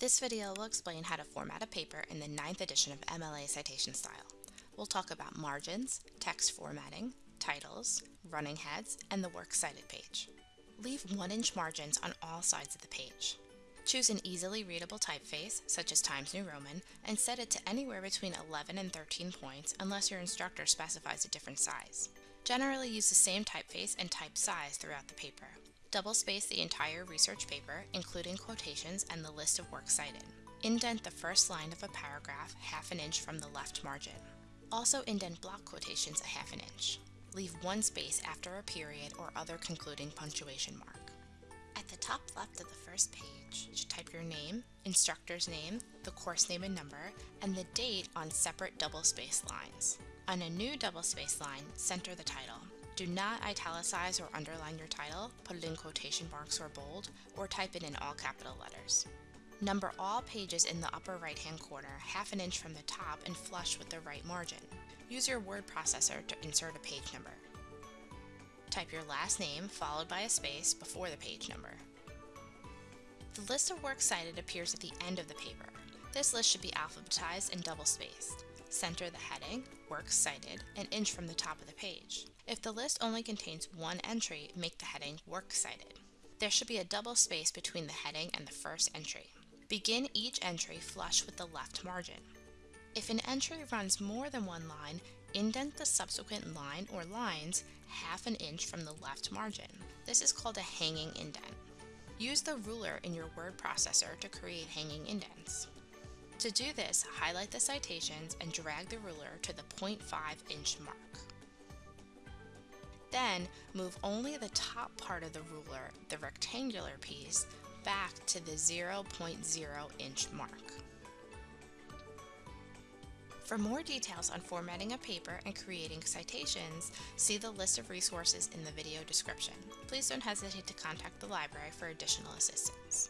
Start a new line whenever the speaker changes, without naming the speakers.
This video will explain how to format a paper in the 9th edition of MLA Citation Style. We'll talk about margins, text formatting, titles, running heads, and the Works Cited page. Leave 1-inch margins on all sides of the page. Choose an easily readable typeface, such as Times New Roman, and set it to anywhere between 11 and 13 points unless your instructor specifies a different size. Generally use the same typeface and type size throughout the paper. Double space the entire research paper, including quotations and the list of works cited. Indent the first line of a paragraph half an inch from the left margin. Also indent block quotations a half an inch. Leave one space after a period or other concluding punctuation mark. At the top left of the first page, type your name, instructor's name, the course name and number, and the date on separate double space lines. On a new double space line, center the title. Do not italicize or underline your title, put it in quotation marks or bold, or type it in all capital letters. Number all pages in the upper right hand corner, half an inch from the top and flush with the right margin. Use your word processor to insert a page number. Type your last name followed by a space before the page number. The list of works cited appears at the end of the paper. This list should be alphabetized and double spaced. Center the heading, Works Cited, an inch from the top of the page. If the list only contains one entry, make the heading Works Cited. There should be a double space between the heading and the first entry. Begin each entry flush with the left margin. If an entry runs more than one line, indent the subsequent line or lines half an inch from the left margin. This is called a hanging indent. Use the ruler in your word processor to create hanging indents. To do this, highlight the citations and drag the ruler to the 0.5 inch mark. Then, move only the top part of the ruler, the rectangular piece, back to the 0.0 inch mark. For more details on formatting a paper and creating citations, see the list of resources in the video description. Please don't hesitate to contact the library for additional assistance.